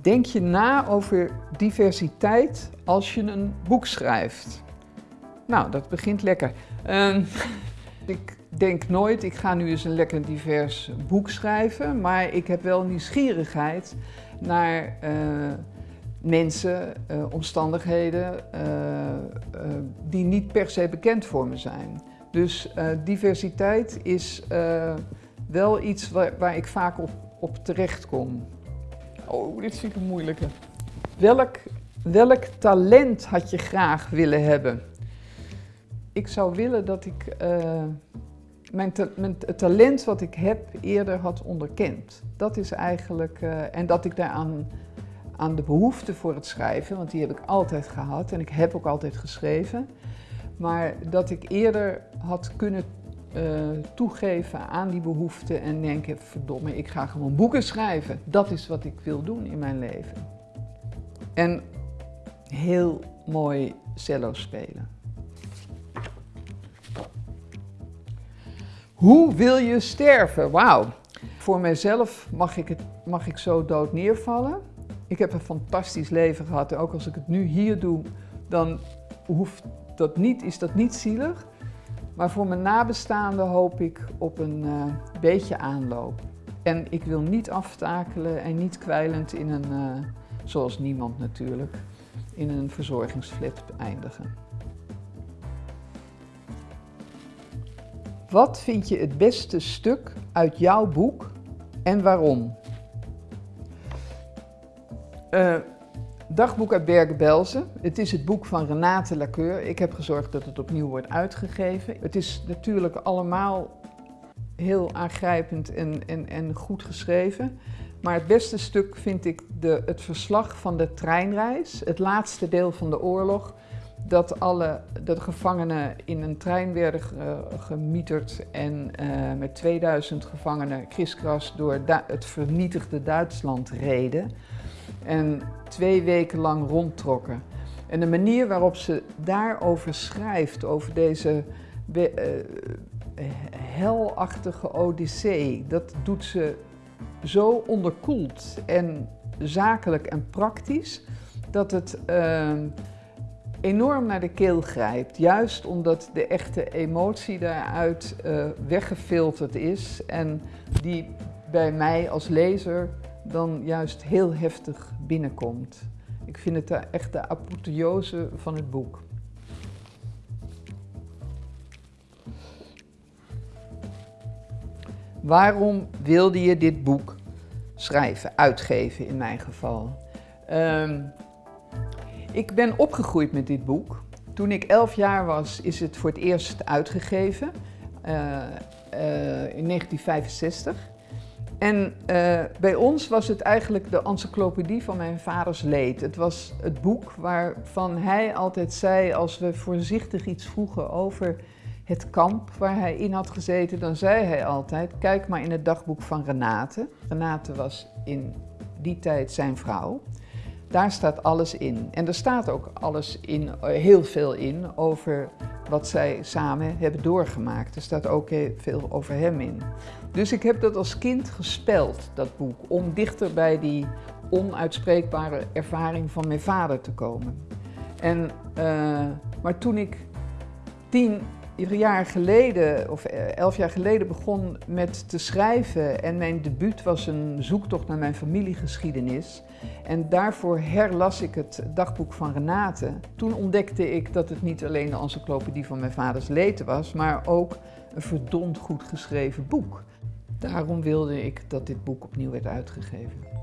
Denk je na over diversiteit als je een boek schrijft? Nou, dat begint lekker. Ehm, ik denk nooit, ik ga nu eens een lekker divers boek schrijven, maar ik heb wel nieuwsgierigheid naar uh, mensen, uh, omstandigheden uh, die niet per se bekend voor me zijn. Dus diversiteit is wel iets waar, waar ik vaak op, op terecht kom. Oh, dit vind ik een moeilijke. Welk, welk talent had je graag willen hebben? Ik zou willen dat ik uh, mijn, mijn, het talent wat ik heb eerder had onderkend. Dat is eigenlijk, uh, en dat ik daaraan aan de behoefte voor het schrijven, want die heb ik altijd gehad en ik heb ook altijd geschreven, maar dat ik eerder had kunnen uh, toegeven aan die behoefte en denken, verdomme, ik ga gewoon boeken schrijven. Dat is wat ik wil doen in mijn leven. En heel mooi cello spelen. Hoe wil je sterven? Wauw. Voor mijzelf mag ik, het, mag ik zo dood neervallen. Ik heb een fantastisch leven gehad en ook als ik het nu hier doe, dan hoeft dat niet, is dat niet zielig. Maar voor mijn nabestaanden hoop ik op een uh, beetje aanloop. En ik wil niet aftakelen en niet kwijlend in een, uh, zoals niemand natuurlijk, in een verzorgingsflat eindigen. Wat vind je het beste stuk uit jouw boek en waarom? Uh, Dagboek uit Bergen-Belsen. Het is het boek van Renate Laceur. Ik heb gezorgd dat het opnieuw wordt uitgegeven. Het is natuurlijk allemaal heel aangrijpend en, en, en goed geschreven. Maar het beste stuk vind ik de, het verslag van de treinreis, het laatste deel van de oorlog. Dat alle de gevangenen in een trein werden gemieterd en uh, met 2000 gevangenen kriskras door het vernietigde Duitsland reden en twee weken lang rondtrokken. En de manier waarop ze daarover schrijft, over deze uh, helachtige odyssee, dat doet ze zo onderkoeld en zakelijk en praktisch, dat het uh, enorm naar de keel grijpt. Juist omdat de echte emotie daaruit uh, weggefilterd is en die bij mij als lezer dan juist heel heftig binnenkomt. Ik vind het echt de apotheose van het boek. Waarom wilde je dit boek schrijven, uitgeven in mijn geval? Um, ik ben opgegroeid met dit boek. Toen ik elf jaar was, is het voor het eerst uitgegeven, uh, uh, in 1965. En uh, bij ons was het eigenlijk de encyclopedie van mijn vaders leed. Het was het boek waarvan hij altijd zei, als we voorzichtig iets vroegen over het kamp waar hij in had gezeten, dan zei hij altijd, kijk maar in het dagboek van Renate. Renate was in die tijd zijn vrouw. Daar staat alles in. En er staat ook alles in, heel veel in over wat zij samen hebben doorgemaakt. Er staat ook veel over hem in. Dus ik heb dat als kind gespeld, dat boek, om dichter bij die onuitspreekbare ervaring van mijn vader te komen. En, uh, maar toen ik tien jaar geleden, of elf jaar geleden, begon met te schrijven en mijn debuut was een zoektocht naar mijn familiegeschiedenis. En daarvoor herlas ik het dagboek van Renate. Toen ontdekte ik dat het niet alleen de encyclopedie van mijn vaders leten was, maar ook een verdomd goed geschreven boek. Daarom wilde ik dat dit boek opnieuw werd uitgegeven.